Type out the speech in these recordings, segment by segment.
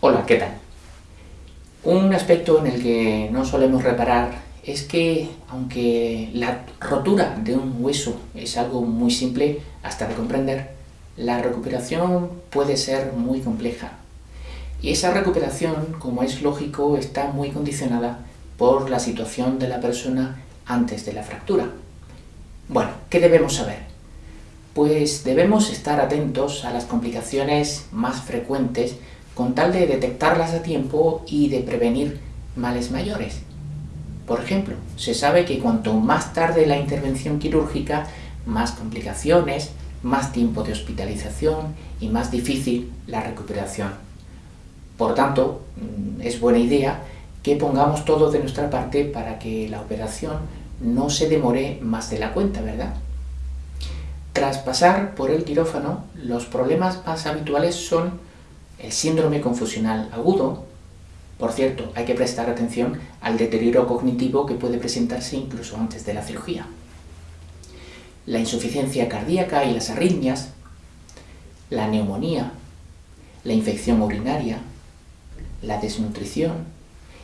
Hola, ¿qué tal? Un aspecto en el que no solemos reparar es que, aunque la rotura de un hueso es algo muy simple hasta de comprender, la recuperación puede ser muy compleja. Y esa recuperación, como es lógico, está muy condicionada por la situación de la persona antes de la fractura. Bueno, ¿qué debemos saber? Pues debemos estar atentos a las complicaciones más frecuentes con tal de detectarlas a tiempo y de prevenir males mayores. Por ejemplo, se sabe que cuanto más tarde la intervención quirúrgica, más complicaciones, más tiempo de hospitalización y más difícil la recuperación. Por tanto, mm, es buena idea que pongamos todo de nuestra parte para que la operación no se demore más de la cuenta, ¿verdad? Tras pasar por el quirófano, los problemas más habituales son el síndrome confusional agudo, por cierto, hay que prestar atención al deterioro cognitivo que puede presentarse incluso antes de la cirugía. La insuficiencia cardíaca y las arritmias, la neumonía, la infección urinaria, la desnutrición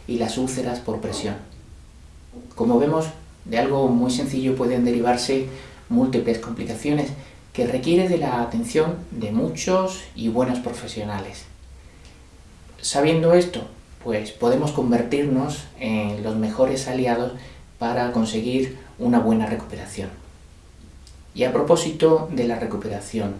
y las úlceras por presión. Como vemos, de algo muy sencillo pueden derivarse múltiples complicaciones que requiere de la atención de muchos y buenos profesionales. Sabiendo esto, pues podemos convertirnos en los mejores aliados para conseguir una buena recuperación. Y a propósito de la recuperación,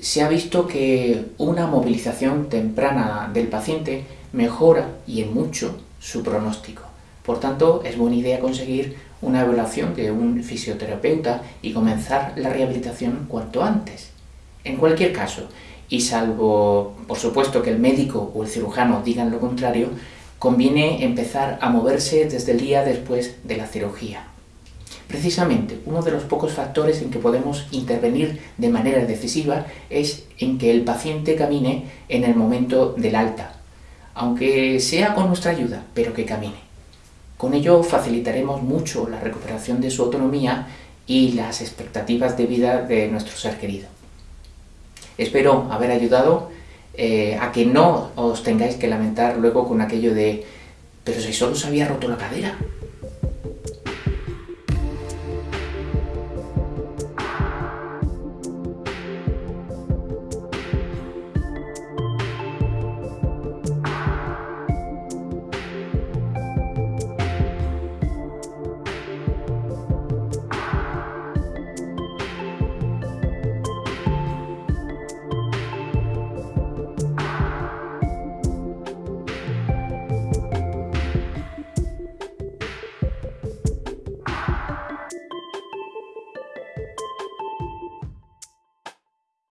se ha visto que una movilización temprana del paciente mejora y en mucho su pronóstico. Por tanto, es buena idea conseguir una evaluación de un fisioterapeuta y comenzar la rehabilitación cuanto antes. En cualquier caso, y salvo, por supuesto, que el médico o el cirujano digan lo contrario, conviene empezar a moverse desde el día después de la cirugía. Precisamente, uno de los pocos factores en que podemos intervenir de manera decisiva es en que el paciente camine en el momento del alta, aunque sea con nuestra ayuda, pero que camine. Con ello facilitaremos mucho la recuperación de su autonomía y las expectativas de vida de nuestro ser querido. Espero haber ayudado eh, a que no os tengáis que lamentar luego con aquello de «pero si solo se había roto la cadera».